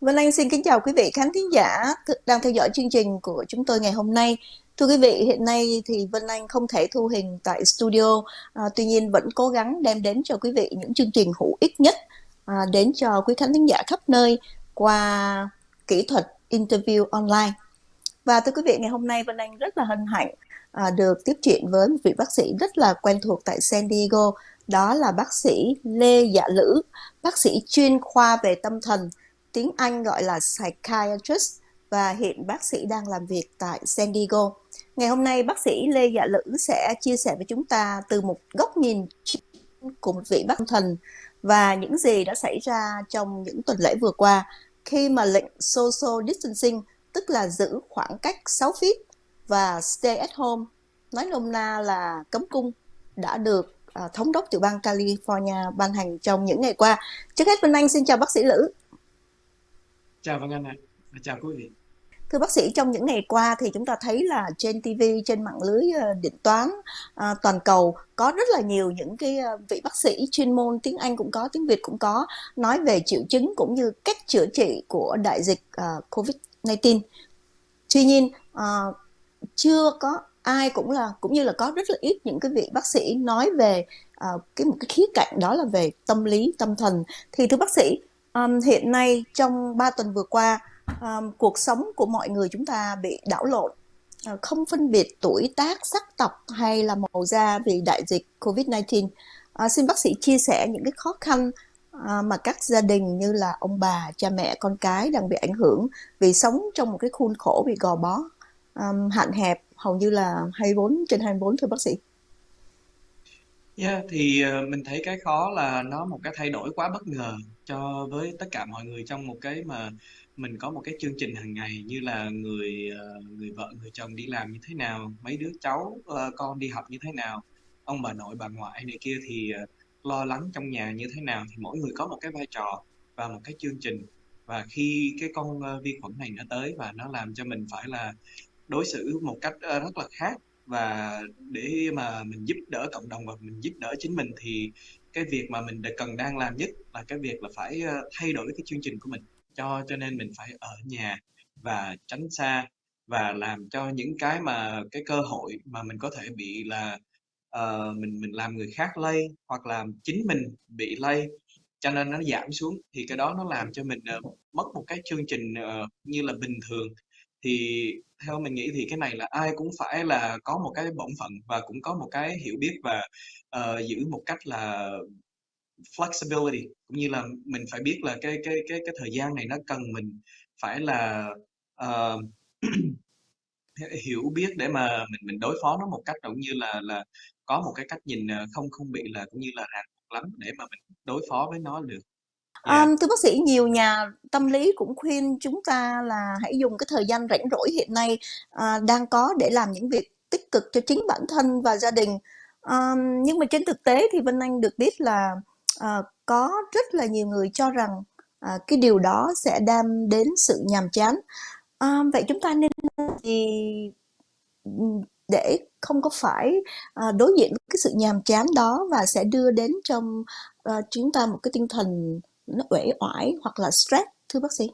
Vân Anh xin kính chào quý vị khán thính giả đang theo dõi chương trình của chúng tôi ngày hôm nay. Thưa quý vị, hiện nay thì Vân Anh không thể thu hình tại studio, à, tuy nhiên vẫn cố gắng đem đến cho quý vị những chương trình hữu ích nhất à, đến cho quý khán thính giả khắp nơi qua kỹ thuật interview online. Và thưa quý vị, ngày hôm nay Vân Anh rất là hân hạnh à, được tiếp chuyện với một vị bác sĩ rất là quen thuộc tại San Diego, đó là bác sĩ Lê Dạ Lữ, bác sĩ chuyên khoa về tâm thần tiếng Anh gọi là psychiatrist và hiện bác sĩ đang làm việc tại San Diego. Ngày hôm nay, bác sĩ Lê Dạ Lữ sẽ chia sẻ với chúng ta từ một góc nhìn của một vị bác thần và những gì đã xảy ra trong những tuần lễ vừa qua khi mà lệnh social distancing, tức là giữ khoảng cách 6 feet và stay at home, nói nôm na là cấm cung, đã được à, thống đốc tiểu bang California ban hành trong những ngày qua. Trước hết, Vân Anh xin chào bác sĩ Lữ. Chào Vân Anh ạ, à. chào quý vị. Thưa bác sĩ, trong những ngày qua thì chúng ta thấy là trên TV, trên mạng lưới định điện toán à, toàn cầu có rất là nhiều những cái ờ, vị bác sĩ chuyên môn tiếng Anh cũng có, tiếng Việt cũng có nói về triệu chứng cũng như cách chữa trị của đại dịch uh, COVID-19. Tuy nhiên chưa có ai cũng là cũng như là có rất là ít những cái vị bác sĩ nói về cái một cái khía cạnh đó là về tâm lý tâm thần thì thưa bác sĩ um, hiện nay trong 3 tuần vừa qua um, cuộc sống của mọi người chúng ta bị đảo lộn. Uh, không phân biệt tuổi tác sắc tộc hay là màu da vì đại dịch Covid-19 uh, ờ, xin bác sĩ chia sẻ những cái khó khăn uh, mà các gia đình như là ông bà cha mẹ con cái đang bị ảnh hưởng vì sống trong một cái khuôn khổ bị gò bó. Um, hạn hẹp hầu như là 24 trên 24 thưa bác sĩ. Yeah, thì ờ, mình thấy cái khó là nó một cái thay đổi quá bất ngờ cho với tất cả mọi người trong một cái mà mình có một cái chương trình hàng ngày như là người ờ, người vợ người chồng đi làm như thế nào mấy đứa cháu ờ, con đi học như thế nào ông bà nội bà ngoại này kia thì ờ, lo lắng trong nhà như thế nào thì mỗi người có một cái vai trò và một cái chương trình. Và khi cái con ờ, vi khuẩn này nó tới và nó làm cho mình phải là đối xử một cách ờ, rất là khác và để mà mình giúp đỡ cộng đồng và mình giúp đỡ chính mình thì cái việc mà mình cần đang làm nhất là cái việc là phải ờ, thay đổi cái chương trình của mình. Cho cho nên mình phải ở nhà và tránh xa và làm cho những cái mà cái cơ hội mà mình có thể bị là uh, mình mình làm người khác lây hoặc là chính mình bị lây cho nên nó giảm xuống thì cái đó nó làm cho mình uh, mất một cái chương trình uh, như là bình thường thì theo mình nghĩ thì cái này là ai cũng phải là có một cái bổn phận và cũng có một cái hiểu biết và uh, giữ một cách là flexibility. Cũng như là mình phải biết là cái cái cái cái thời gian này nó cần mình phải là uh, hiểu biết để mà mình mình đối phó nó một cách cũng như là là có một cái cách nhìn ờ, không không bị là cũng như là ràng buộc lắm để mà mình đối phó với nó được. Um, thưa bác sĩ, nhiều nhà tâm lý cũng khuyên chúng ta là hãy dùng cái thời gian rảnh rỗi hiện nay uh, đang có để làm những việc tích cực cho chính bản thân và gia đình. Um, nhưng mà trên thực tế thì Vân Anh được biết là uh, có rất là nhiều người cho rằng uh, cái điều đó sẽ đem đến sự nhàm chán. Um, vậy chúng ta nên gì để không có phải uh, đối diện với cái sự nhàm chán đó và sẽ đưa đến trong uh, chúng ta một cái tinh thần nó uể oải hoặc là stress thưa bác sĩ?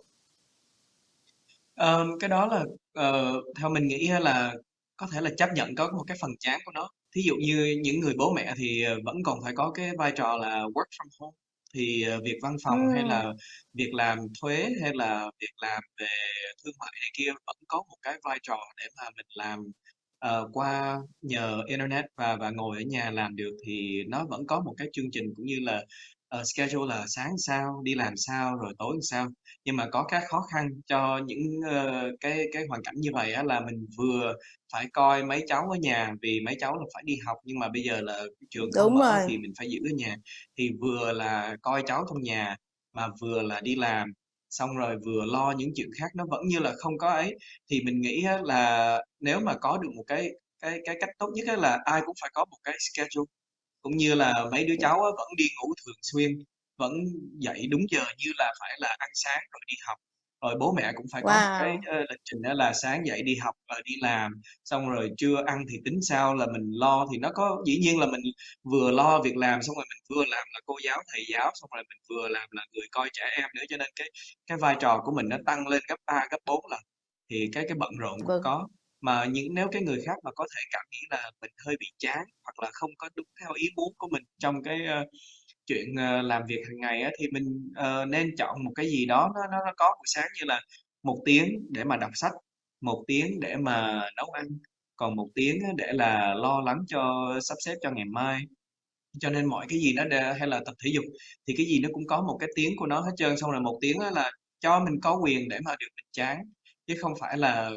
Um, cái đó là uh, theo mình nghĩ là có thể là chấp nhận có một cái phần chán của nó. Thí dụ như những người bố mẹ thì ờ, vẫn còn phải có cái vai trò là work from home thì uh, việc văn phòng hay là việc làm thuế hay là việc làm về thương mại này kia vẫn có một cái vai trò để mà mình làm uh, qua nhờ internet và và ngồi ở nhà làm được thì nó vẫn có một cái chương trình cũng như là uh, schedule là sáng sao, đi làm sao, rồi tối sao. Nhưng mà có cái khó khăn cho những uh, cái cái hoàn cảnh như vậy á, là mình vừa phải coi mấy cháu ở nhà vì mấy cháu là phải đi học nhưng mà bây giờ là trường không Đúng mở rồi. thì mình phải giữ ở nhà. Thì vừa là coi cháu trong nhà mà vừa là đi làm xong rồi vừa lo những chuyện khác nó vẫn như là không có ấy thì mình nghĩ là nếu mà có được một cái cái cái cách tốt nhất là ai cũng phải có một cái schedule cũng như là mấy đứa cháu vẫn đi ngủ thường xuyên vẫn dậy đúng giờ như là phải là ăn sáng rồi đi học. Rồi bố mẹ cũng phải có cái uh, lịch trình đó là sáng dậy đi học và đi làm xong rồi trưa ăn thì tính sao là mình lo thì nó có dĩ nhiên là mình vừa lo việc làm xong rồi mình vừa làm là cô giáo thầy giáo xong rồi mình vừa làm là người coi trẻ em nữa cho nên cái cái vai trò của mình nó tăng lên gấp 3 gấp 4 lần. Thì cái cái bận rộn cũng Vâng. có mà những nếu cái người khác mà có thể cảm nghĩ là mình hơi bị chán hoặc là không có đúng theo ý muốn của mình trong cái uh, chuyện uh, làm việc hàng ngày á, thì mình uh, nên chọn một cái gì đó nó nó, nó có buổi sáng như là một tiếng để mà đọc sách một tiếng để mà nấu ăn còn một tiếng để là lo lắng cho sắp xếp cho ngày mai. Cho nên mọi cái gì nó đều, hay là tập thể dục thì cái gì nó cũng có một cái tiếng của nó hết trơn xong rồi một tiếng là cho mình có quyền để mà được mình chán chứ không phải là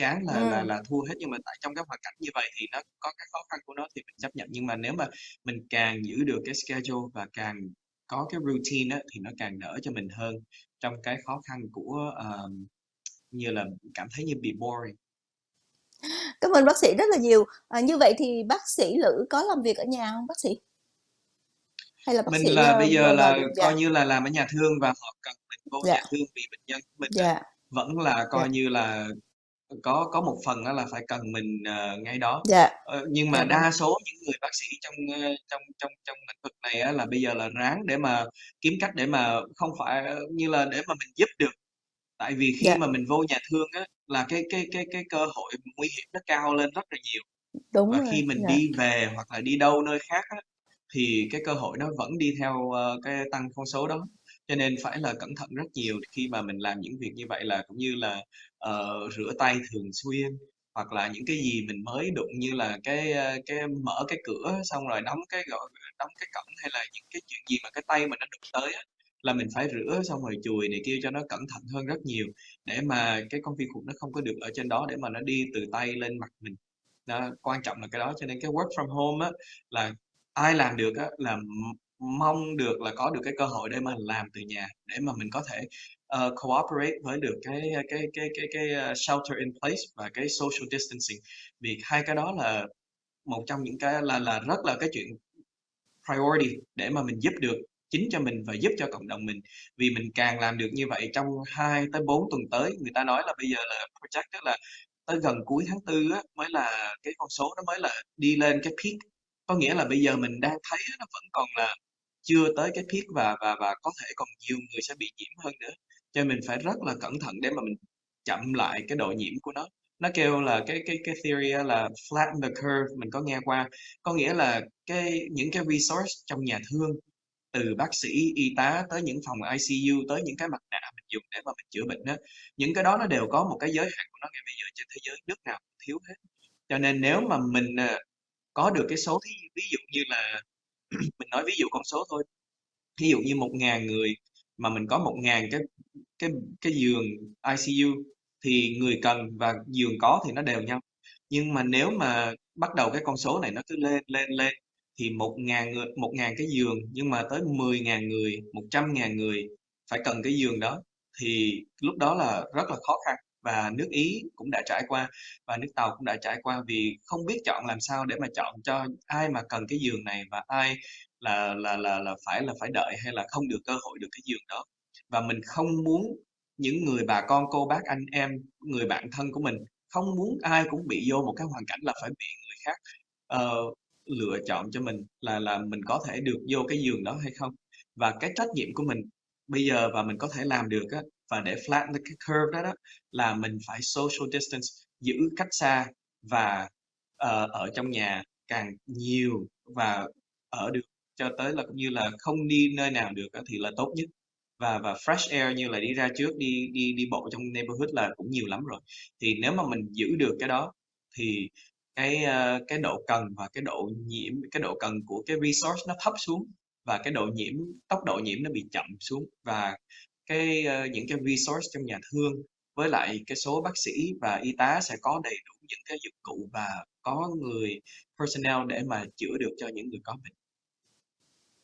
chán là là Ừm. là thua hết nhưng mà tại trong cái hoàn cảnh như vậy thì nó có cái khó khăn của nó thì mình chấp nhận nhưng mà nếu mà mình càng giữ được cái schedule và càng có cái routine á, thì nó càng đỡ cho mình hơn trong cái khó khăn của uh, như là cảm thấy như bị boring Cảm ơn bác sĩ rất là nhiều. À, như vậy thì bác sĩ Lữ có làm việc ở nhà hông bác sĩ? Hay là bác Mình sĩ, là ơ, bây giờ vào vào là dạ. coi như là làm ở nhà thương và họ cần mình vô nhà Dạ. thương vì bệnh nhân của mình á, Dạ. vẫn là Dạ. coi như là có có một phần á là phải cần mình, ờ, ngay đó. Dạ. Ờ, nhưng Dạ mà vâng. đa số những người bác sĩ trong, ơ, trong trong trong lĩnh vực này á là bây giờ là ráng để mà kiếm cách để mà không phải như là để mà mình giúp được. Tại vì khi Dạ. mà mình vô nhà thương á, là cái cái cái cái cơ hội nguy hiểm nó cao lên rất là nhiều. Đúng Và rồi, khi mình dạ. đi về hoặc là đi đâu nơi khác á, thì cái cơ hội nó vẫn đi theo, ơ, cái tăng con số đó. Cho nên phải là cẩn thận rất nhiều khi mà mình làm những việc như vậy là cũng như là, uh, rửa tay thường xuyên, hoặc là những cái gì mình mới đụng như là cái, ờ, cái mở cái cửa xong rồi đóng cái, gọi đóng cái cổng hay là những cái chuyện gì mà cái tay mình nó đụng tới á, là mình phải rửa xong rồi chùi này kia cho nó cẩn thận hơn rất nhiều, để mà cái con vi khuẩn nó không có được ở trên đó để mà nó đi từ tay lên mặt mình. Đó, quan trọng là cái đó cho nên cái work from home á, là ai làm được á là mong được là có được cái cơ hội để mà làm từ nhà, để mà mình có thể, uh, cooperate với được cái cái cái cái cái, ờ, shelter in place và cái social distancing. Vì hai cái đó là một trong những cái là là rất là cái chuyện priority để mà mình giúp được chính cho mình và giúp cho cộng đồng mình. Vì mình càng làm được như vậy trong 2 tới 4 tuần tới, người ta nói là bây giờ là project tức là tới gần cuối tháng Tư á, mới là cái con số nó mới là đi lên cái peak. Có nghĩa là bây giờ mình đang thấy nó vẫn còn là chưa tới cái peak và và và có thể còn nhiều người sẽ bị nhiễm hơn nữa. Cho nên mình phải rất là cẩn thận để mà mình chậm lại cái độ nhiễm của nó. Nó kêu là cái cái cái theory là flatten the curve, mình có nghe qua. Có nghĩa là cái những cái resource trong nhà thương, từ bác sĩ, y tá tới những phòng ICU, tới những cái mặt nạ mình dùng để mà mình chữa bệnh á, những cái đó nó đều có một cái giới hạn của nó ngay bây giờ trên thế giới nước nào cũng thiếu hết. Cho nên nếu mà mình, à, có được cái số thí ví dụ như là mình nói ví dụ con số thôi, ví dụ như một ngàn người mà mình có một ngàn cái cái cái giường ICU thì người cần và giường có thì nó đều nhau. Nhưng mà nếu mà bắt đầu cái con số này nó cứ lên, lên, lên thì một ngàn người một ngàn cái giường nhưng mà tới 10.000 người, 100.000 người phải cần cái giường đó thì lúc đó là rất là khó khăn. Và nước Ý cũng đã trải qua và nước Tàu cũng đã trải qua vì không biết chọn làm sao để mà chọn cho ai mà cần cái giường này và ai là là là là phải là phải đợi hay là không được cơ hội được cái giường đó. Và mình không muốn những người bà con, cô bác, anh em, người bạn thân của mình, không muốn ai cũng bị vô một cái hoàn cảnh là phải bị người khác, uh, lựa chọn cho mình là là mình có thể được vô cái giường đó hay không. Và cái trách nhiệm của mình bây giờ và mình có thể làm được á, và để flatten cái curve đó đó, là mình phải social distance, giữ cách xa và, uh, ở trong nhà càng nhiều và ở được cho tới là cũng như là không đi nơi nào được thì là tốt nhất. Và và fresh air như là đi ra trước, đi đi đi bộ trong neighborhood là cũng nhiều lắm rồi. Thì nếu mà mình giữ được cái đó thì cái, ờ, cái độ cần và cái độ nhiễm cái độ cần của cái resource nó thấp xuống và cái độ nhiễm tốc độ nhiễm nó bị chậm xuống. Và cái, ờ, những cái resource trong nhà thương với lại cái số bác sĩ và y tá sẽ có đầy đủ những cái dụng cụ và có người personnel để mà chữa được cho những người có bệnh.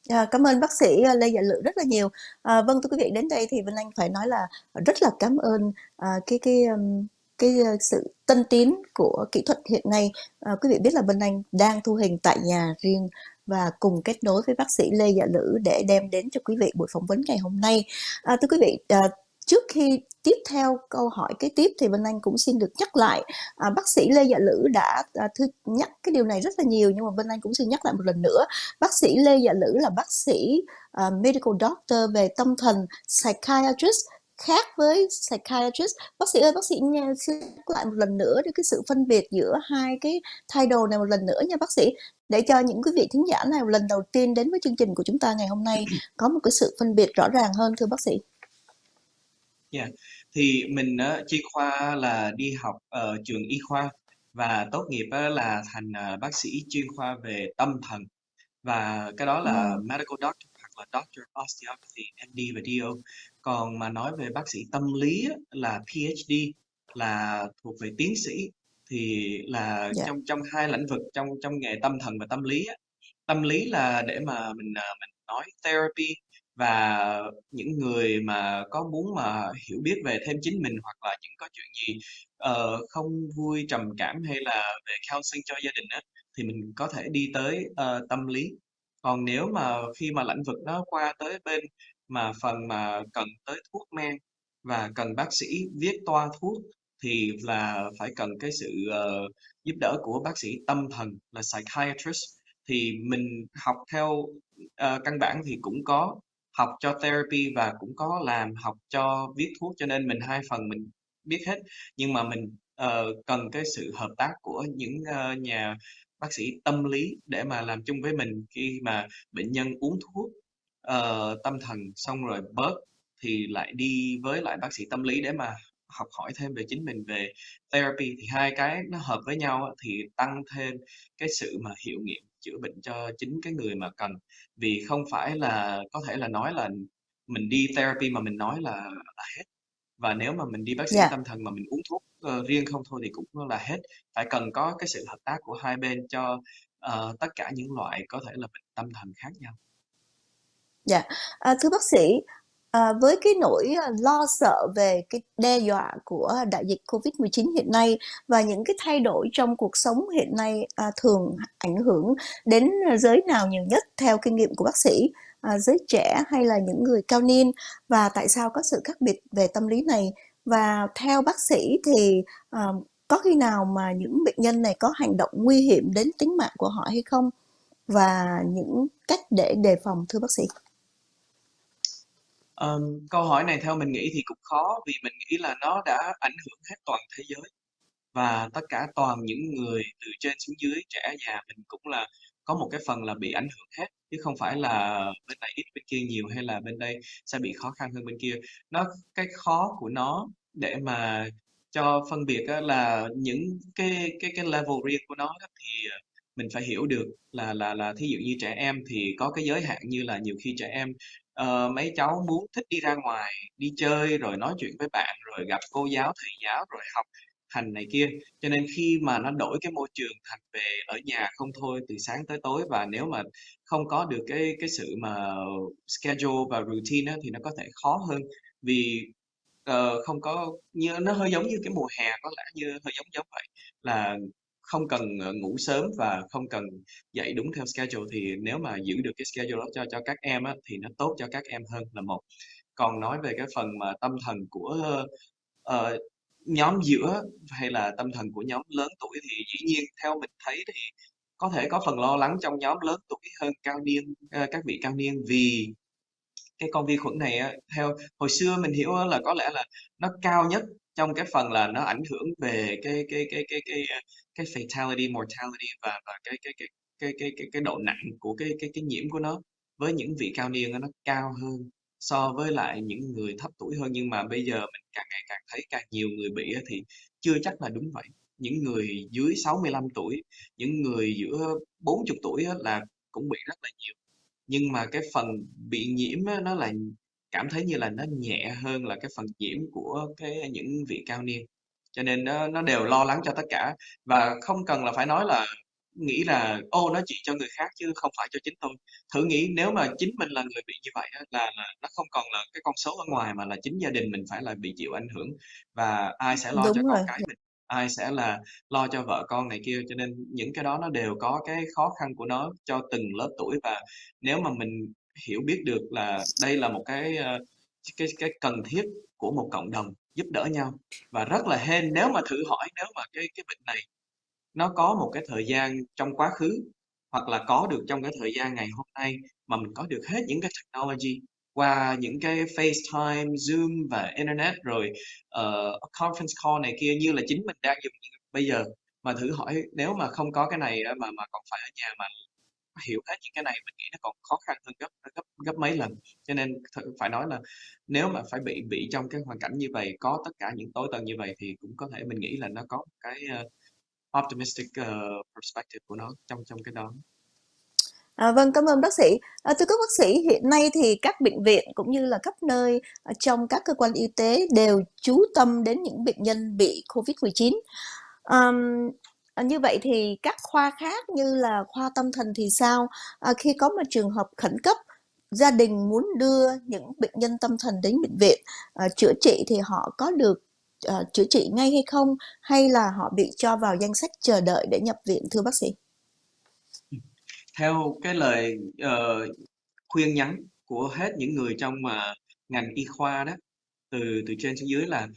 À, cảm ơn bác sĩ, ờ, Lê Dạ Lự rất là nhiều. À, vâng, thưa quý vị, đến đây thì Vân Anh phải nói là rất là cảm ơn, à, cái cái, um, cái, ờ, sự tân tiến của kỹ thuật hiện nay. À, quý vị biết là Vân Anh đang thu hình tại nhà riêng và cùng kết nối với bác sĩ Lê Dạ Lữ để đem đến cho quý vị buổi phỏng vấn ngày hôm nay. À, thưa quý vị, à, trước khi tiếp theo câu hỏi kế tiếp thì Vân Anh cũng xin được nhắc lại à, bác sĩ Lê Dạ Lữ đã à, thư nhắc cái điều này rất là nhiều nhưng mà Vân Anh cũng xin nhắc lại một lần nữa. Bác sĩ Lê Dạ Lữ là bác sĩ à, medical doctor về tâm thần psychiatrist khác với psychiatrist. Bác sĩ ơi bác sĩ nha, xin nhắc lại một lần nữa để cái sự phân biệt giữa hai cái title này một lần nữa nha bác sĩ để cho những quý vị thính giả này lần đầu tiên đến với chương trình của chúng ta ngày hôm nay có một cái sự phân biệt rõ ràng hơn thưa bác sĩ Yeah. Thì mình á, chuyên khoa là đi học ở trường y khoa và tốt nghiệp á, là thành à, bác sĩ chuyên khoa về tâm thần và cái đó là ừ. medical doctor hoặc là doctor of osteopathy MD và DO còn mà nói về bác sĩ tâm lý là PhD là thuộc về tiến sĩ thì là dạ trong trong hai lĩnh vực trong trong nghề tâm thần và tâm lý á. tâm lý là để mà mình à, mình nói therapy và những người mà có muốn mà hiểu biết về thêm chính mình hoặc là những có chuyện gì ờ, không vui trầm cảm hay là về counseling cho gia đình á thì mình có thể đi tới ờ, tâm lý còn nếu mà khi mà lĩnh vực nó qua tới bên mà phần mà cần tới thuốc men và cần bác sĩ viết toa thuốc thì là phải cần cái sự uh, giúp đỡ của bác sĩ tâm thần là psychiatrist. Thì mình học theo uh, căn bản thì cũng có học cho therapy và cũng có làm học cho viết thuốc cho nên mình hai phần mình biết hết. Nhưng mà mình uh, cần cái sự hợp tác của những uh, nhà bác sĩ tâm lý để mà làm chung với mình. Khi mà bệnh nhân uống thuốc uh, tâm thần xong rồi bớt thì lại đi với lại bác sĩ tâm lý để mà học hỏi thêm về chính mình về therapy thì hai cái nó hợp với nhau thì tăng thêm cái sự mà hiệu nghiệm chữa bệnh cho chính cái người mà cần. Vì không phải là có thể là nói là mình đi therapy mà mình nói là là hết. Và nếu mà mình đi bác sĩ dạ. tâm thần mà mình uống thuốc ờ, riêng không thôi thì cũng là hết. Phải cần có cái sự hợp tác của hai bên cho ờ, tất cả những loại có thể là bệnh tâm thần khác nhau. Dạ, à, thưa bác sĩ, à, với cái nỗi ờ, lo sợ về cái đe dọa của đại dịch Covid-19 hiện nay và những cái thay đổi trong cuộc sống hiện nay à, thường ảnh hưởng đến giới nào nhiều nhất theo kinh nghiệm của bác sĩ, à, giới trẻ hay là những người cao niên và tại sao có sự khác biệt về tâm lý này? Và theo bác sĩ thì à, có khi nào mà những bệnh nhân này có hành động nguy hiểm đến tính mạng của họ hay không? Và những cách để đề phòng thưa bác sĩ? Ờm, câu hỏi này theo mình nghĩ thì cũng khó vì mình nghĩ là nó đã ảnh hưởng hết toàn thế giới và tất cả toàn những người từ trên xuống dưới trẻ già mình cũng là có một cái phần là bị ảnh hưởng hết chứ không phải là bên này ít bên kia nhiều hay là bên đây sẽ bị khó khăn hơn bên kia. Nó cái khó của nó để mà cho phân biệt á, là những cái cái cái level riêng của nó thì ờ, mình phải hiểu được là là là thí dụ như trẻ em thì có cái giới hạn như là nhiều khi trẻ em Ờ, mấy cháu muốn thích đi ra ngoài đi chơi rồi nói chuyện với bạn rồi gặp cô giáo thầy giáo rồi học hành này kia. Cho nên khi mà nó đổi cái môi trường thành về ở nhà không thôi từ sáng tới tối và nếu mà không có được cái cái sự mà schedule và routine á, thì nó có thể khó hơn. Vì ờ, không có như nó hơi giống như cái mùa hè có lẽ như hơi giống giống vậy là không cần ờ, ngủ sớm và không cần dậy đúng theo schedule thì nếu mà giữ được cái schedule đó cho cho các em á, thì nó tốt cho các em hơn là một. Còn nói về cái phần mà tâm thần của uh, nhóm giữa hay là tâm thần của nhóm lớn tuổi thì dĩ nhiên theo mình thấy thì có thể có phần lo lắng trong nhóm lớn tuổi hơn cao niên uh, các vị cao niên vì cái con vi khuẩn này á, theo hồi xưa mình hiểu là có lẽ là nó cao nhất trong cái phần là nó ảnh hưởng về cái cái cái cái cái cái fatality mortality và và cái cái cái cái cái cái cái độ nặng của cái cái cái nhiễm của nó với những vị cao niên nó cao hơn so với lại những người thấp tuổi hơn nhưng mà bây giờ mình càng ngày càng thấy càng nhiều người bị thì chưa chắc là đúng vậy những người dưới 65 tuổi những người giữa 40 tuổi là cũng bị rất là nhiều nhưng mà cái phần bị nhiễm á, nó là cảm thấy như là nó nhẹ hơn là cái phần nhiễm của cái những vị cao niên. Cho nên nó nó đều lo lắng cho tất cả. Và không cần là phải nói là nghĩ là ô nó chỉ cho người khác chứ không phải cho chính tôi. Thử nghĩ nếu mà chính mình là người bị như vậy á, là là nó không còn là cái con số ở ngoài mà là chính gia đình mình phải là bị chịu ảnh hưởng và ai sẽ lo cho Đúng con rồi. cái mình ai sẽ là lo cho vợ con này kia. Cho nên những cái đó nó đều có cái khó khăn của nó cho từng lớp tuổi. Và nếu mà mình hiểu biết được là đây là một cái ờ, cái cái cần thiết của một cộng đồng giúp đỡ nhau. Và rất là hên nếu mà thử hỏi nếu mà cái cái bệnh này nó có một cái thời gian trong quá khứ hoặc là có được trong cái thời gian ngày hôm nay mà mình có được hết những cái technology qua những cái FaceTime, Zoom và Internet rồi uh, conference call này kia như là chính mình đang dùng bây giờ. Mà thử hỏi nếu mà không có cái này mà mà còn phải ở nhà mà hiểu hết những cái này mình nghĩ nó còn khó khăn hơn gấp gấp gấp mấy lần. Cho nên phải nói là nếu mà phải bị bị trong cái hoàn cảnh như vậy có tất cả những tối tần như vậy thì cũng có thể mình nghĩ là nó có một cái uh, optimistic uh, perspective của nó trong trong cái đó. À, vâng, cảm ơn bác sĩ. À, thưa các bác sĩ, hiện nay thì các bệnh viện cũng như là khắp nơi à, trong các cơ quan y tế đều chú tâm đến những bệnh nhân bị COVID-19. À, như vậy thì các khoa khác như là khoa tâm thần thì sao? À, khi có một trường hợp khẩn cấp, gia đình muốn đưa những bệnh nhân tâm thần đến bệnh viện à, chữa trị thì họ có được à, chữa trị ngay hay không? Hay là họ bị cho vào danh sách chờ đợi để nhập viện thưa bác sĩ? Theo cái lời uh, khuyên nhắn của hết những người trong mà ngành y khoa đó từ từ trên xuống dưới là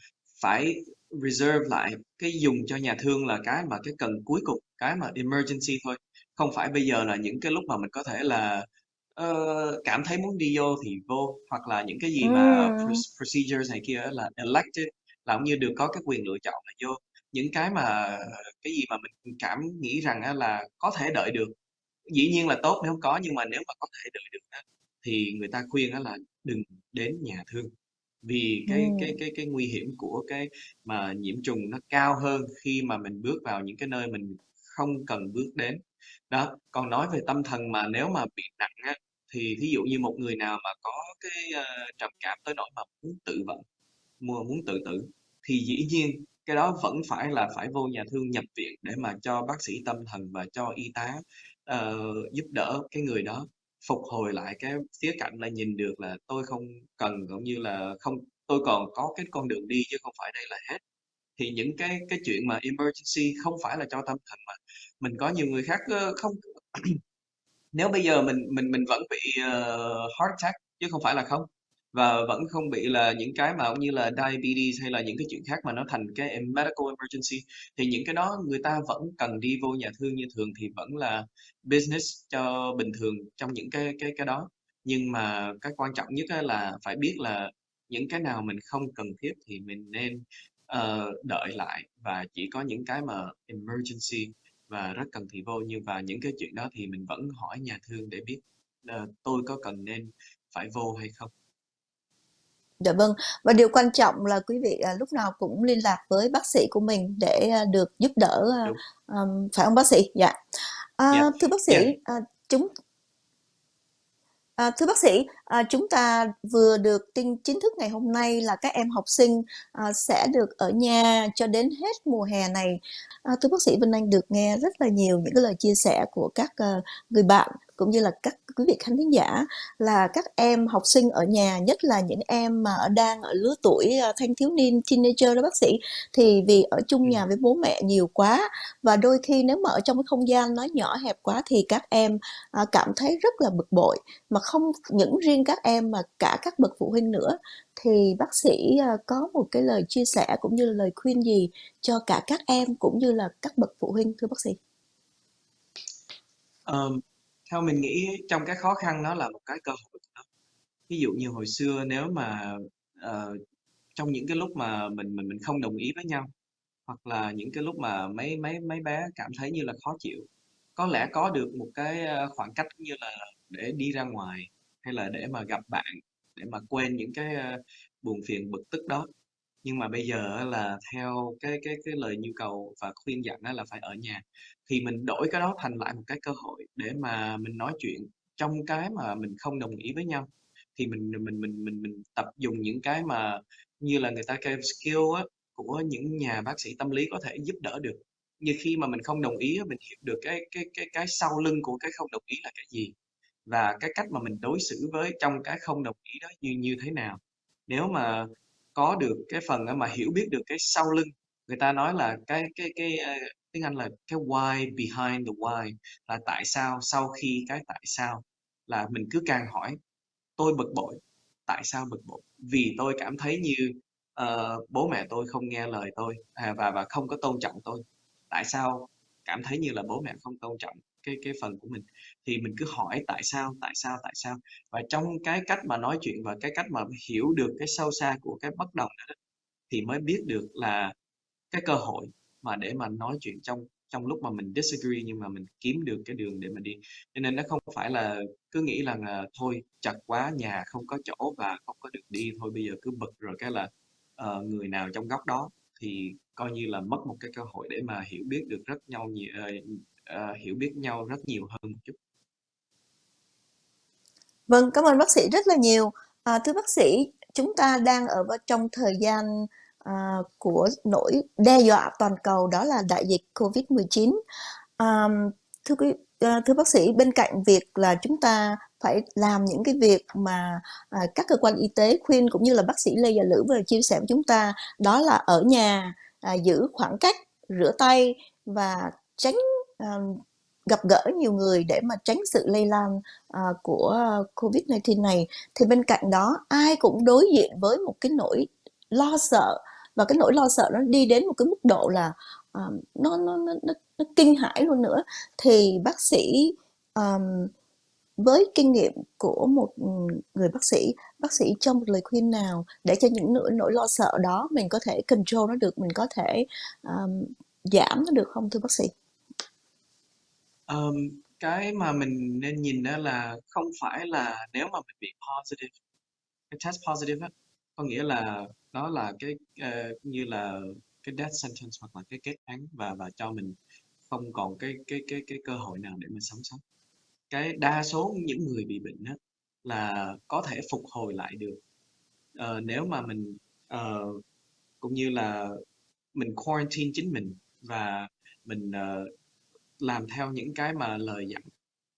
phải reserve lại cái dùng cho nhà thương là cái mà cái cần cuối cùng cái mà emergency thôi. Không phải bây giờ là những cái lúc mà mình có thể là uh, cảm thấy muốn đi vô thì vô hoặc là những cái gì mà procedures này kia là elected là cũng như được có cái quyền lựa chọn là vô. Những cái mà cái gì mà mình cảm nghĩ rằng là có thể đợi được dĩ nhiên là tốt nếu có nhưng mà nếu mà có thể đợi được thì người ta khuyên là đừng đến nhà thương vì cái Ừm. cái cái cái nguy hiểm của cái mà nhiễm trùng nó cao hơn khi mà mình bước vào những cái nơi mình không cần bước đến đó còn nói về tâm thần mà nếu mà bị nặng á thì ví dụ như một người nào mà có cái uh, trầm cảm tới nỗi mà muốn tự vận mua muốn tự tử thì dĩ nhiên cái đó vẫn phải là phải vô nhà thương nhập viện để mà cho bác sĩ tâm thần và cho y tá uh, giúp đỡ cái người đó phục hồi lại cái khía cạnh là nhìn được là tôi không cần cũng như là không tôi còn có cái con đường đi chứ không phải đây là hết. Thì những cái cái chuyện mà emergency không phải là cho tâm thần mà mình có nhiều người khác ờ, không nếu bây giờ mình mình mình vẫn bị uh, heart attack chứ không phải là không và vẫn không bị là những cái mà cũng như là diabetes hay là những cái chuyện khác mà nó thành cái medical emergency. Thì những cái đó người ta vẫn cần đi vô nhà thương như thường thì vẫn là business cho bình thường trong những cái cái cái đó. Nhưng mà cái quan trọng nhất là phải biết là những cái nào mình không cần thiết thì mình nên uh, đợi lại. Và chỉ có những cái mà emergency và rất cần thì vô. Như và những cái chuyện đó thì mình vẫn hỏi nhà thương để biết uh, tôi có cần nên phải vô hay không. Dạ vâng, và điều quan trọng là quý vị à, lúc nào cũng liên lạc với bác sĩ của mình để à, được giúp đỡ à, phải không bác sĩ? Dạ. À, yeah. Thưa bác sĩ, yeah. à, chúng À, thưa bác sĩ, à, chúng ta vừa được tin chính thức ngày hôm nay là các em học sinh à, sẽ được ở nhà cho đến hết mùa hè này. À, thưa bác sĩ Vinh Anh được nghe rất là nhiều những cái lời chia sẻ của các uh, người bạn cũng như là các quý vị khán thính giả là các em học sinh ở nhà nhất là những em mà đang ở lứa tuổi uh, thanh thiếu niên teenager đó bác sĩ thì vì ở chung ừ. nhà với bố mẹ nhiều quá và đôi khi nếu mà ở trong cái không gian nó nhỏ hẹp quá thì các em uh, cảm thấy rất là bực bội mà không những riêng các em mà cả các bậc phụ huynh nữa thì bác sĩ có một cái lời chia sẻ cũng như là lời khuyên gì cho cả các em cũng như là các bậc phụ huynh thưa bác sĩ? Um, theo mình nghĩ trong cái khó khăn nó là một cái cơ hội ví dụ như hồi xưa nếu mà uh, trong những cái lúc mà mình mình mình không đồng ý với nhau hoặc là những cái lúc mà mấy mấy mấy bé cảm thấy như là khó chịu có lẽ có được một cái ờ, khoảng cách như là để đi ra ngoài hay là để mà gặp bạn để mà quên những cái ờ, buồn phiền bực tức đó. Nhưng mà bây giờ là theo cái cái cái lời nhu cầu và khuyên dặn là phải ở nhà thì mình đổi cái đó thành lại một cái cơ hội để mà mình nói chuyện trong cái mà mình không đồng ý với nhau. Thì mình mình mình mình mình tập dùng những cái mà như là người ta kêu skill á, của những nhà bác sĩ tâm lý có thể giúp đỡ được. Như khi mà mình không đồng ý mình hiểu được cái cái cái cái sau lưng của cái không đồng ý là cái gì và cái cách mà mình đối xử với trong cái không đồng ý đó như như thế nào. Nếu mà có được cái phần mà hiểu biết được cái sau lưng người ta nói là cái cái cái ờ, tiếng Anh là cái why behind the why là tại sao sau khi cái tại sao là mình cứ càng hỏi tôi bực bội tại sao bực bội? Vì tôi cảm thấy như uh, bố mẹ tôi không nghe lời tôi à, và và không có tôn trọng tôi. Tại sao? Cảm thấy như là bố mẹ không tôn trọng cái cái phần của mình. Thì mình cứ hỏi tại sao tại sao tại sao? Và trong cái cách mà nói chuyện và cái cách mà hiểu được cái sâu xa của cái bất đồng đó thì mới biết được là cái cơ hội mà để mà nói chuyện trong trong lúc mà mình disagree nhưng mà mình kiếm được cái đường để mà đi. Cho nên nó không phải là cứ nghĩ là, là thôi chặt quá nhà không có chỗ và không có được đi thôi bây giờ cứ bực rồi cái là uh, người nào trong góc đó. Thì coi như là mất một cái cơ hội để mà hiểu biết được rất nhau nhiều uh, ờ, uh, ờ, hiểu biết nhau rất nhiều hơn một chút. Vâng cảm ơn bác sĩ rất là nhiều. À, thưa bác sĩ chúng ta đang ở trong thời gian à, của nỗi đe dọa toàn cầu đó là đại dịch Covid-19. À, thưa quý ờ, thưa bác sĩ bên cạnh việc là chúng ta phải làm những cái việc mà à, các cơ quan y tế khuyên cũng như là bác sĩ Lê Gia Lữ vừa chia sẻ với chúng ta đó là ở nhà à, giữ khoảng cách rửa tay và tránh à, gặp gỡ nhiều người để mà tránh sự lây lan à, của Covid-19 này thì bên cạnh đó ai cũng đối diện với một cái nỗi lo sợ. Và cái nỗi lo sợ nó đi đến một cái mức độ là um, nó, nó nó nó nó kinh hãi luôn nữa. Thì bác sĩ um, với kinh nghiệm của một ừ, người bác sĩ bác sĩ cho một lời khuyên nào để cho những nỗi nỗi lo sợ đó mình có thể control nó được mình có thể um, giảm nó được không thưa bác sĩ? Um, cái mà mình nên nhìn đó là không phải là nếu mà mình bị positive cái test positive có nghĩa là đó là cái uh, như là cái death sentence hoặc là cái kết án và và cho mình không còn cái cái cái cái cơ hội nào để mình sống sót. Cái đa số những người bị bệnh đó là có thể phục hồi lại được. Uh, nếu mà mình uh, cũng như là mình quarantine chính mình và mình uh, làm theo những cái mà lời dặn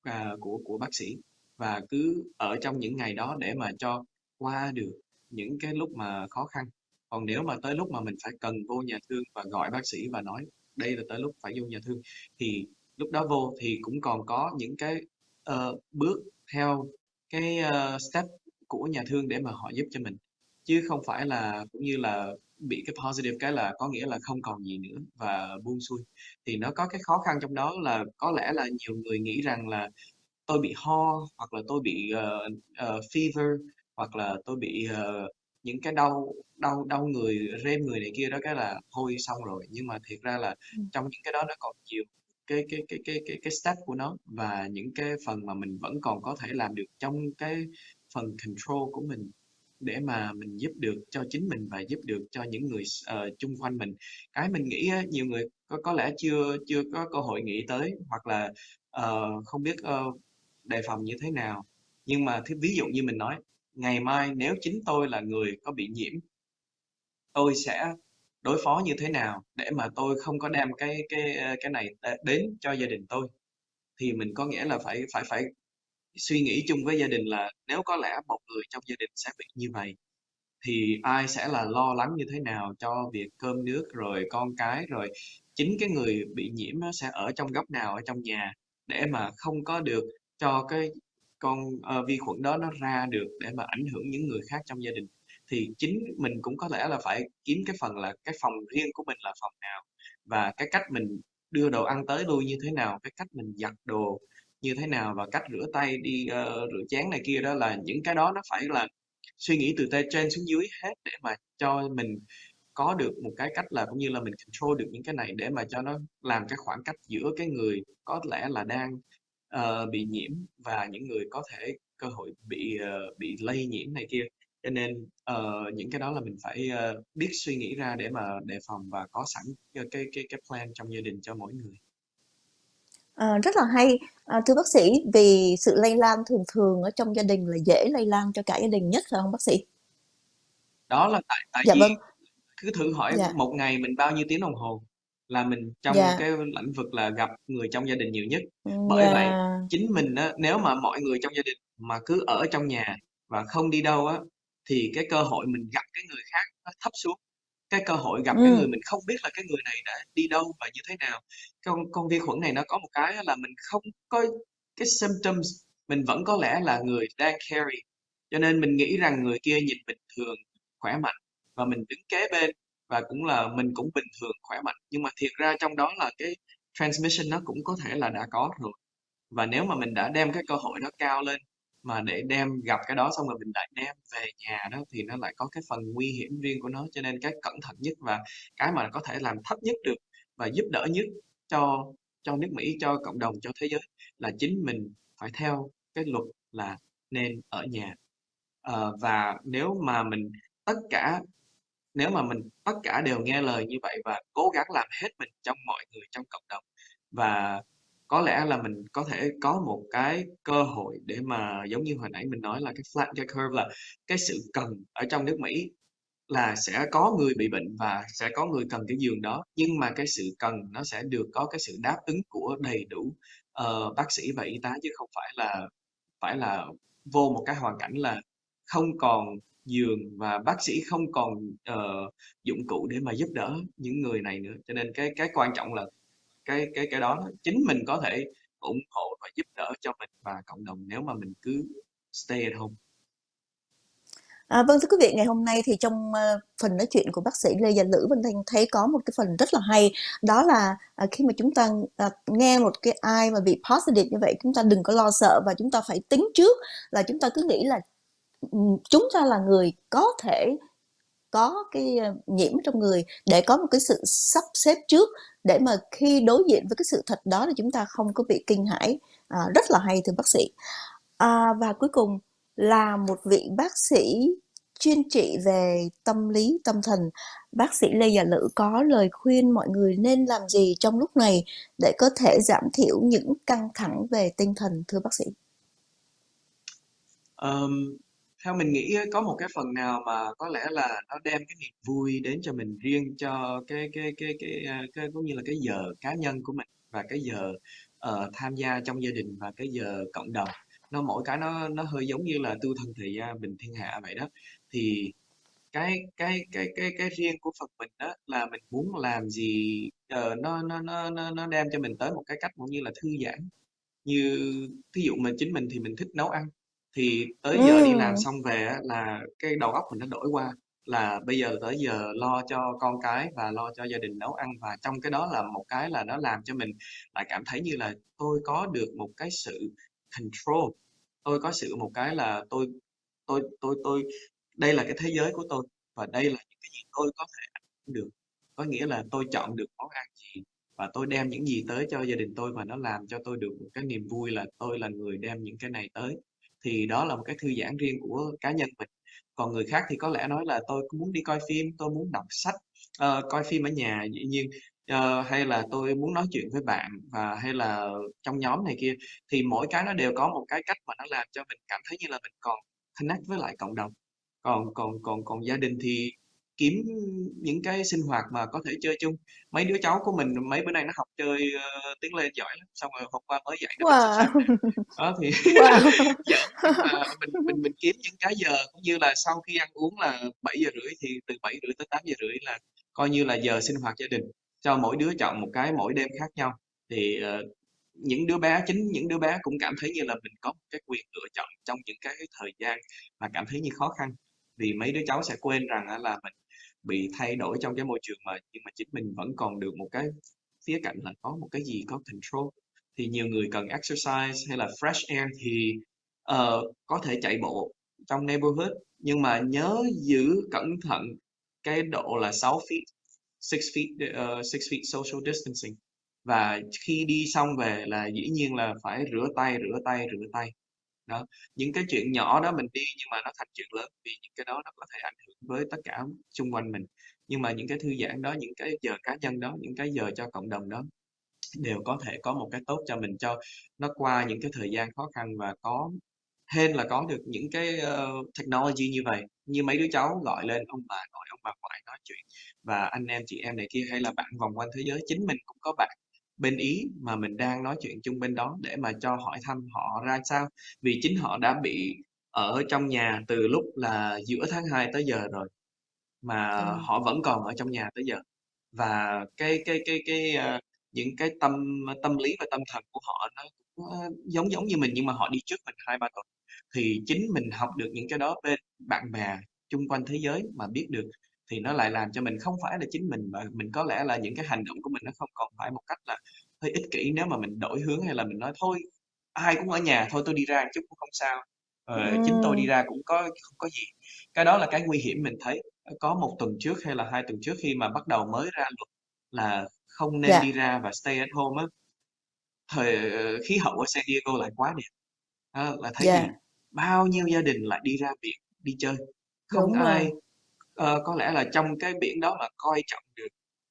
uh, của của bác sĩ và cứ ở trong những ngày đó để mà cho qua được những cái lúc mà khó khăn. Còn nếu mà tới lúc mà mình phải cần vô nhà thương và gọi bác sĩ và nói đây là tới lúc phải vô nhà thương thì lúc đó vô thì cũng còn có những cái uh, bước theo cái uh, step của nhà thương để mà họ giúp cho mình. Chứ không phải là cũng như là bị cái positive cái là có nghĩa là không còn gì nữa và buông xuôi. Thì nó có cái khó khăn trong đó là có lẽ là nhiều người nghĩ rằng là tôi bị ho hoặc là tôi bị uh, uh, fever hoặc là tôi bị uh, những cái đau đau đau người rêm người này kia đó cái là thôi xong rồi. Nhưng mà thiệt ra là trong những cái đó nó còn nhiều cái cái cái cái cái cái step của nó và những cái phần mà mình vẫn còn có thể làm được trong cái phần control của mình để mà mình giúp được cho chính mình và giúp được cho những người uh, chung quanh mình. Cái mình nghĩ á, nhiều người có có lẽ chưa chưa có cơ hội nghĩ tới hoặc là uh, không biết uh, đề phòng như thế nào. Nhưng mà ví dụ như mình nói ngày mai nếu chính tôi là người có bị nhiễm, tôi sẽ đối phó như thế nào để mà tôi không có đem cái cái ờ, cái này đến cho gia đình tôi? Thì mình có nghĩa là phải phải phải suy nghĩ chung với gia đình là nếu có lẽ một người trong gia đình sẽ bị như vậy, thì ai sẽ là lo lắng như thế nào cho việc cơm nước rồi con cái rồi chính cái người bị nhiễm nó sẽ ở trong góc nào ở trong nhà để mà không có được cho cái con uh, vi khuẩn đó nó ra được để mà ảnh hưởng những người khác trong gia đình thì chính mình cũng có lẽ là phải kiếm cái phần là cái phòng riêng của mình là phòng nào và cái cách mình đưa đồ ăn tới lui như thế nào cái cách mình giặt đồ như thế nào và cách rửa tay đi uh, rửa chén này kia đó là những cái đó nó phải là suy nghĩ từ tay trên xuống dưới hết để mà cho mình có được một cái cách là cũng như là mình control được những cái này để mà cho nó làm cái khoảng cách giữa cái người có lẽ là đang uh, bị nhiễm và những người có thể cơ hội bị uh, bị lây nhiễm này kia. Cho nên uh, những cái đó là mình phải uh, biết suy nghĩ ra để mà đề phòng và có sẵn cái cái cái, cái plan trong gia đình cho mỗi người. À, rất là hay. À, thưa bác sĩ vì sự lây lan thường thường ở trong gia đình là dễ lây lan cho cả gia đình nhất phải không bác sĩ? Đó là tại tại dạ vì vâng. cứ thử hỏi dạ. một ngày mình bao nhiêu tiếng đồng hồ là mình trong Dạ. cái lĩnh vực là gặp người trong gia đình nhiều nhất. Bởi vậy, Dạ. chính mình á, nếu mà mọi người trong gia đình mà cứ ở trong nhà và không đi đâu á, thì cái cơ hội mình gặp cái người khác nó thấp xuống. Cái cơ hội gặp cái người mình không biết là cái người này đã đi đâu và như thế nào. Con con vi khuẩn này nó có một cái là mình không có cái symptoms, mình vẫn có lẽ là người đang carry. Cho nên mình nghĩ rằng người kia nhìn bình thường, khỏe mạnh và mình đứng kế bên và cũng là mình cũng bình thường khỏe mạnh. Nhưng mà thiệt ra trong đó là cái transmission nó cũng có thể là đã có rồi. Và nếu mà mình đã đem cái cơ hội đó cao lên mà để đem gặp cái đó xong rồi mình lại đem về nhà đó thì nó lại có cái phần nguy hiểm riêng của nó. Cho nên cái cẩn thận nhất và cái mà có thể làm thấp nhất được và giúp đỡ nhất cho cho nước Mỹ cho cộng đồng cho thế giới là chính mình phải theo cái luật là nên ở nhà. À, và nếu mà mình tất cả nếu mà mình tất cả đều nghe lời như vậy và cố gắng làm hết mình trong mọi người trong cộng đồng và có lẽ là mình có thể có một cái cơ hội để mà giống như hồi nãy mình nói là cái flat cái curve là cái sự cần ở trong nước Mỹ là sẽ có người bị bệnh và sẽ có người cần cái giường đó nhưng mà cái sự cần nó sẽ được có cái sự đáp ứng của đầy đủ uh, bác sĩ và y tá chứ không phải là phải là vô một cái hoàn cảnh là không còn giường và bác sĩ không còn uh, dụng cụ để mà giúp đỡ những người này nữa. Cho nên cái cái quan trọng là cái cái cái đó chính mình có thể ủng hộ và giúp đỡ cho mình và cộng đồng nếu mà mình cứ stay at home. À, vâng thưa quý vị, ngày hôm nay thì trong uh, phần nói chuyện của bác sĩ Lê Gia Lữ Vân Thanh thấy có một cái phần rất là hay. Đó là uh, khi mà chúng ta uh, nghe một cái ai mà bị positive như vậy chúng ta đừng có lo sợ và chúng ta phải tính trước là chúng ta cứ nghĩ là chúng ta là người có thể có cái ờ, nhiễm trong người để có một cái sự sắp xếp trước để mà khi đối diện với cái sự thật đó thì chúng ta không có bị kinh hãi. À, rất là hay thưa bác sĩ. À, và cuối cùng là một vị bác sĩ chuyên trị về tâm lý tâm thần. Bác sĩ lê dạ gia lữ có lời khuyên mọi người nên làm gì trong lúc này để có thể giảm thiểu những căng thẳng về tinh thần thưa bác sĩ? Um, theo mình nghĩ có một cái phần nào mà có lẽ là nó đem cái niềm vui đến cho mình riêng cho cái cái cái cái, cái, cái cũng như là cái giờ cá nhân của mình và cái giờ uh, tham gia trong gia đình và cái giờ cộng đồng. Nó mỗi cái nó nó hơi giống như là tu thân thị gian à, bình thiên hạ vậy đó. Thì cái cái cái cái cái riêng của Phật mình đó là mình muốn làm gì uh, nó nó nó nó nó đem cho mình tới một cái cách cũng như là thư giãn. Như thí dụ mình chính mình thì mình thích nấu ăn thì tới giờ đi làm xong về á, là cái đầu óc mình nó đổi qua là bây giờ tới giờ lo cho con cái và lo cho gia đình nấu ăn và trong cái đó là một cái là nó làm cho mình lại cảm thấy như là tôi có được một cái sự control tôi có sự một cái là tôi tôi tôi tôi đây là cái thế giới của tôi và đây là những cái gì tôi có thể ảnh hưởng được. Có nghĩa là tôi chọn được món ăn gì và tôi đem những gì tới cho gia đình tôi và nó làm cho tôi được một cái niềm vui là tôi là người đem những cái này tới thì đó là một cái thư giãn riêng của cá nhân mình. Còn người khác thì có lẽ nói là tôi muốn đi coi phim tôi muốn đọc sách uh, coi phim ở nhà dĩ nhiên uh, hay là tôi muốn nói chuyện với bạn và hay là trong nhóm này kia. Thì mỗi cái nó đều có một cái cách mà nó làm cho mình cảm thấy như là mình còn connect với lại cộng đồng. Còn còn còn còn gia đình thì kiếm những cái sinh hoạt mà có thể chơi chung mấy đứa cháu của mình mấy bữa nay nó học chơi uh, tiếng lên giỏi lắm xong rồi hôm qua mới dạy nó wow. đó thì wow. giỡn mà mình mình mình kiếm những cái giờ cũng như là sau khi ăn uống là 7 giờ rưỡi thì từ 7 rưỡi tới 8 giờ rưỡi là coi như là giờ sinh hoạt gia đình cho mỗi đứa chọn một cái mỗi đêm khác nhau thì uh, những đứa bé chính những đứa bé cũng cảm thấy như là mình có một cái quyền lựa chọn trong những cái thời gian mà cảm thấy như khó khăn vì mấy đứa cháu sẽ quên rằng là mình bị thay đổi trong cái môi trường mà nhưng mà chính mình vẫn còn được một cái khía cạnh là có một cái gì có control. Thì nhiều người cần exercise hay là fresh air thì uh, có thể chạy bộ trong neighborhood nhưng mà nhớ giữ cẩn thận cái độ là 6 feet 6 feet ờ, uh, 6 feet social distancing. Và khi đi xong về là dĩ nhiên là phải rửa tay rửa tay rửa tay đó những cái chuyện nhỏ đó mình đi nhưng mà nó thành chuyện lớn vì những cái đó nó có thể ảnh hưởng với tất cả xung quanh mình. Nhưng mà những cái thư giãn đó những cái giờ cá nhân đó những cái giờ cho cộng đồng đó đều có thể có một cái tốt cho mình cho nó qua những cái thời gian khó khăn và có hên là có được những cái uh, technology như vậy. Như mấy đứa cháu gọi lên ông bà nội ông bà ngoại nói chuyện và anh em chị em này kia hay là bạn vòng quanh thế giới chính mình cũng có bạn bên Ý mà mình đang nói chuyện chung bên đó để mà cho hỏi thăm họ ra sao. Vì chính họ đã bị ở trong nhà từ lúc là giữa tháng 2 tới giờ rồi mà ừ. họ vẫn còn ở trong nhà tới giờ. Và cái cái cái cái uh, những cái tâm tâm lý và tâm thần của họ nó cũng giống giống như mình nhưng mà họ đi trước mình hai ba tuần. Thì chính mình học được những cái đó bên bạn bè chung quanh thế giới mà biết được thì nó lại làm cho mình không phải là chính mình và mình có lẽ là những cái hành động của mình nó không còn phải một cách là hơi ích kỷ nếu mà mình đổi hướng hay là mình nói thôi ai cũng ở nhà thôi tôi đi ra chút cũng không sao ờ, chính tôi đi ra cũng có không có gì cái đó là cái nguy hiểm mình thấy có một tuần trước hay là hai tuần trước khi mà bắt đầu mới ra luật là không nên đi Dạ. ra và stay at home á thời ờ, khí hậu ở San Diego lại quá đẹp Đó, là thấy gì Dạ. bao nhiêu gia đình lại đi ra biển đi chơi không Đúng rồi. ai ờ, có lẽ là trong cái biển đó mà coi trọng được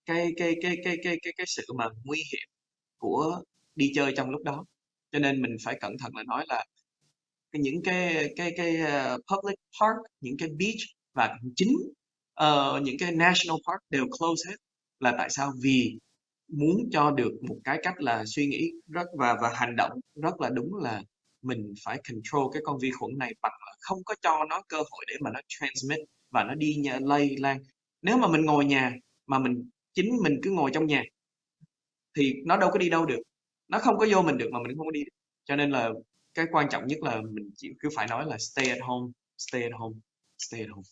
cái cái cái cái cái cái cái sự mà nguy hiểm của đi chơi trong lúc đó. Cho nên mình phải cẩn thận là nói là cái những cái cái cái ờ, public park những cái beach và chính ờ, những cái national park đều close hết là tại sao? Vì muốn cho được một cái cách là suy nghĩ rất và và hành động rất là đúng là mình phải control cái con vi khuẩn này bằng là không có cho nó cơ hội để mà nó transmit và nó đi lây lan. Nếu mà mình ngồi nhà mà mình chính mình cứ ngồi trong nhà thì nó đâu có đi đâu được. Nó không có vô mình được mà mình không có đi. Được. cho nên là cái quan trọng nhất là mình chỉ cứ phải nói là stay at home stay at home stay at home.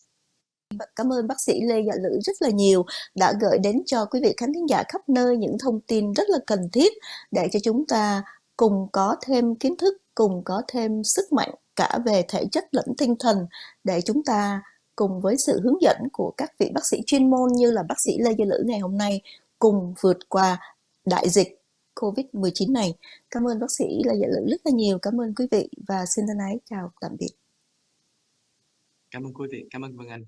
Cảm ơn bác sĩ Lê Dạ Lữ rất là nhiều đã gửi đến cho quý vị khán thính giả khắp nơi những thông tin rất là cần thiết để cho chúng ta cùng có thêm kiến thức, cùng có thêm sức mạnh cả về thể chất lẫn tinh thần để chúng ta cùng với sự hướng dẫn của các vị bác sĩ chuyên môn như là bác sĩ Lê gia Lữ ngày hôm nay cùng vượt qua đại dịch Covid-19 này. Cảm ơn bác sĩ Lê gia Lữ rất là nhiều. Cảm ơn quý vị và xin thân ái chào tạm biệt. cảm ơn quý vị cảm ơn Vân Anh